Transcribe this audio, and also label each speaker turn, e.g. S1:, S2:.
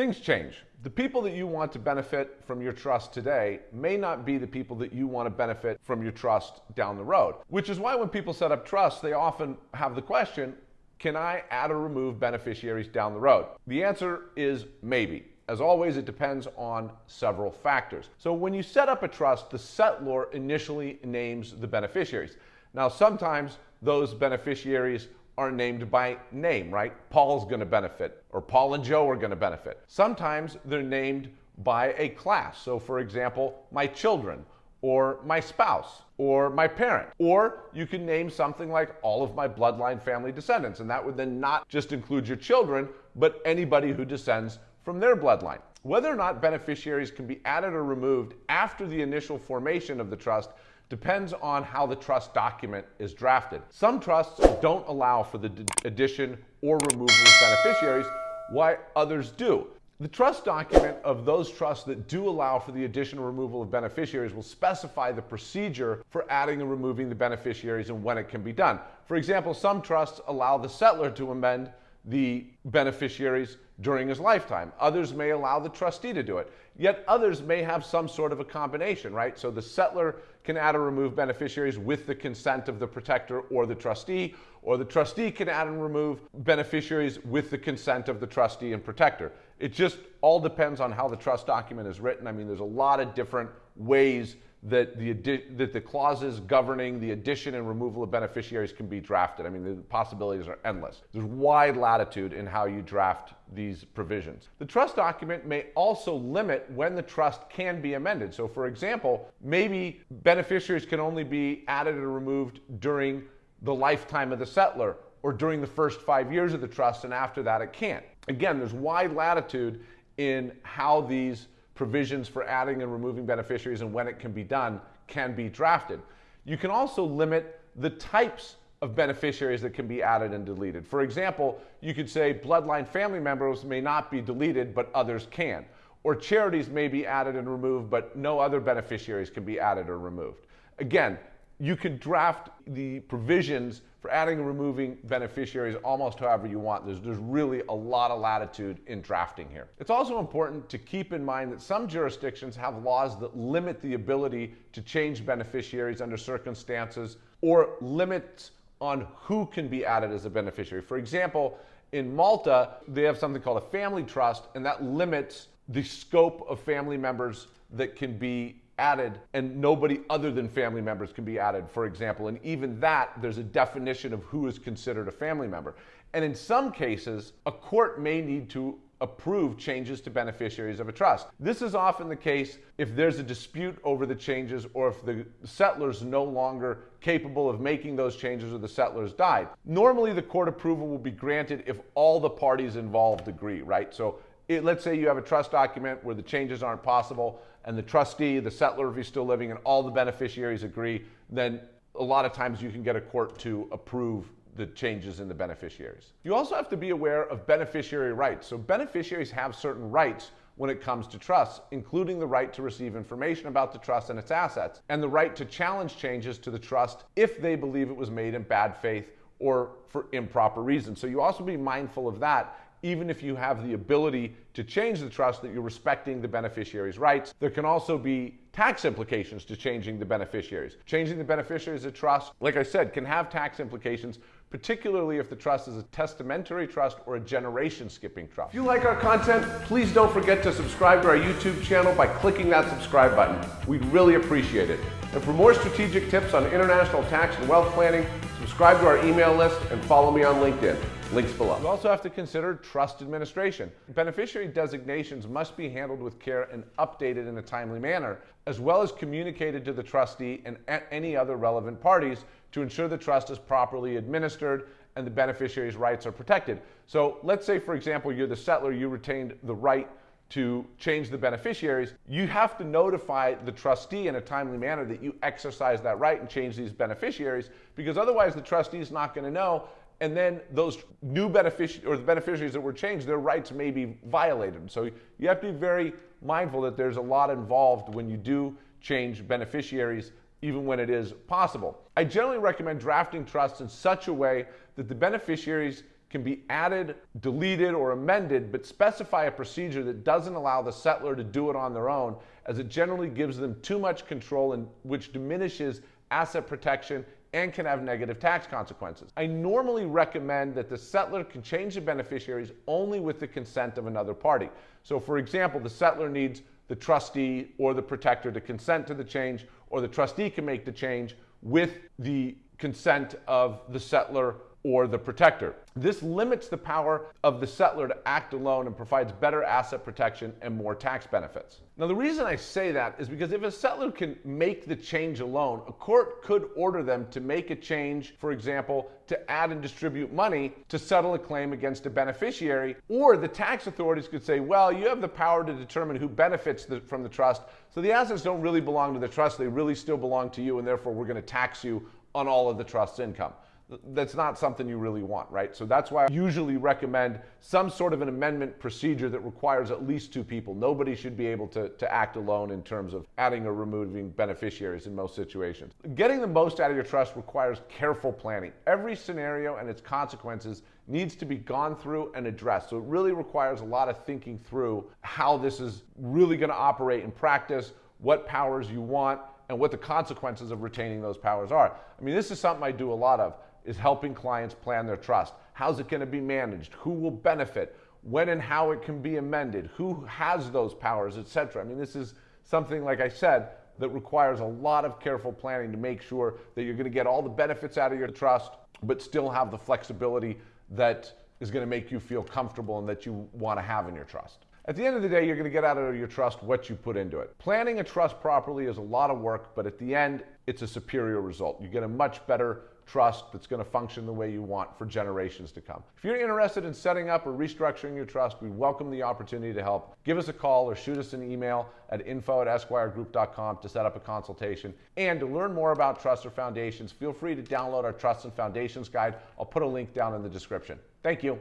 S1: Things change. The people that you want to benefit from your trust today may not be the people that you want to benefit from your trust down the road. Which is why when people set up trusts, they often have the question, can I add or remove beneficiaries down the road? The answer is maybe. As always, it depends on several factors. So when you set up a trust, the settlor initially names the beneficiaries. Now, sometimes those beneficiaries are named by name, right? Paul's going to benefit, or Paul and Joe are going to benefit. Sometimes they're named by a class. So, for example, my children, or my spouse, or my parent. Or you can name something like all of my bloodline family descendants, and that would then not just include your children, but anybody who descends from their bloodline. Whether or not beneficiaries can be added or removed after the initial formation of the trust depends on how the trust document is drafted. Some trusts don't allow for the addition or removal of beneficiaries, while others do. The trust document of those trusts that do allow for the addition or removal of beneficiaries will specify the procedure for adding and removing the beneficiaries and when it can be done. For example, some trusts allow the settlor to amend the beneficiaries during his lifetime. Others may allow the trustee to do it. Yet others may have some sort of a combination, right? So the settlor can add or remove beneficiaries with the consent of the protector or the trustee, or the trustee can add and remove beneficiaries with the consent of the trustee and protector. It just all depends on how the trust document is written. I mean, there's a lot of different ways that the, that the clauses governing the addition and removal of beneficiaries can be drafted. I mean, the possibilities are endless. There's wide latitude in how you draft these provisions. The trust document may also limit when the trust can be amended. So, for example, maybe beneficiaries can only be added or removed during the lifetime of the settlor or during the first five years of the trust, and after that it can't. Again, there's wide latitude in how these provisions for adding and removing beneficiaries and when it can be done can be drafted. You can also limit the types of beneficiaries that can be added and deleted. For example, you could say bloodline family members may not be deleted, but others can. Or charities may be added and removed, but no other beneficiaries can be added or removed. Again, you can draft the provisions for adding and removing beneficiaries almost however you want. There's, there's really a lot of latitude in drafting here. It's also important to keep in mind that some jurisdictions have laws that limit the ability to change beneficiaries under circumstances or limits on who can be added as a beneficiary. For example, in Malta, they have something called a family trust, and that limits the scope of family members that can be added and nobody other than family members can be added, for example. And even that, there's a definition of who is considered a family member. And in some cases, a court may need to approve changes to beneficiaries of a trust. This is often the case if there's a dispute over the changes or if the settlor's no longer capable of making those changes or the settlor's died. Normally the court approval will be granted if all the parties involved agree, right? So it, let's say you have a trust document where the changes aren't possible and the trustee, the settlor, if he's still living, and all the beneficiaries agree, then a lot of times you can get a court to approve the changes in the beneficiaries. You also have to be aware of beneficiary rights. So beneficiaries have certain rights when it comes to trusts, including the right to receive information about the trust and its assets, and the right to challenge changes to the trust if they believe it was made in bad faith or for improper reasons. So you also be mindful of that even if you have the ability to change the trust, that you're respecting the beneficiary's rights. There can also be tax implications to changing the beneficiaries. Changing the beneficiaries of trust, like I said, can have tax implications, particularly if the trust is a testamentary trust or a generation skipping trust. If you like our content, please don't forget to subscribe to our YouTube channel by clicking that subscribe button. We'd really appreciate it. And for more strategic tips on international tax and wealth planning, subscribe to our email list and follow me on LinkedIn. Links below. You also have to consider trust administration. Beneficiary designations must be handled with care and updated in a timely manner, as well as communicated to the trustee and any other relevant parties to ensure the trust is properly administered and the beneficiary's rights are protected. So let's say, for example, you're the settlor, you retained the right to change the beneficiaries, you have to notify the trustee in a timely manner that you exercise that right and change these beneficiaries because otherwise the trustee is not going to know and then those new beneficiaries or the beneficiaries that were changed, their rights may be violated. So you have to be very mindful that there's a lot involved when you do change beneficiaries, even when it is possible. I generally recommend drafting trusts in such a way that the beneficiaries can be added, deleted, or amended, but specify a procedure that doesn't allow the settlor to do it on their own, as it generally gives them too much control and which diminishes asset protection and can have negative tax consequences. I normally recommend that the settlor can change the beneficiaries only with the consent of another party. So, for example, the settlor needs the trustee or the protector to consent to the change, or the trustee can make the change with the consent of the settlor or the protector. This limits the power of the settlor to act alone and provides better asset protection and more tax benefits. Now, the reason I say that is because if a settlor can make the change alone, a court could order them to make a change, for example, to add and distribute money to settle a claim against a beneficiary, or the tax authorities could say, well, you have the power to determine who benefits the, from the trust, so the assets don't really belong to the trust, they really still belong to you, and therefore we're going to tax you on all of the trust's income that's not something you really want, right? So that's why I usually recommend some sort of an amendment procedure that requires at least two people. Nobody should be able to, to act alone in terms of adding or removing beneficiaries in most situations. Getting the most out of your trust requires careful planning. Every scenario and its consequences needs to be gone through and addressed. So it really requires a lot of thinking through how this is really going to operate in practice, what powers you want, and what the consequences of retaining those powers are. I mean, this is something I do a lot of is helping clients plan their trust. How's it going to be managed? Who will benefit? When and how it can be amended? Who has those powers, etc. I mean, this is something, like I said, that requires a lot of careful planning to make sure that you're going to get all the benefits out of your trust, but still have the flexibility that is going to make you feel comfortable and that you want to have in your trust. At the end of the day, you're going to get out of your trust what you put into it. Planning a trust properly is a lot of work, but at the end, it's a superior result. You get a much better trust that's going to function the way you want for generations to come. If you're interested in setting up or restructuring your trust, we welcome the opportunity to help. Give us a call or shoot us an email at info at esquiregroup.com to set up a consultation. And to learn more about trusts or foundations, feel free to download our Trusts and Foundations Guide. I'll put a link down in the description. Thank you.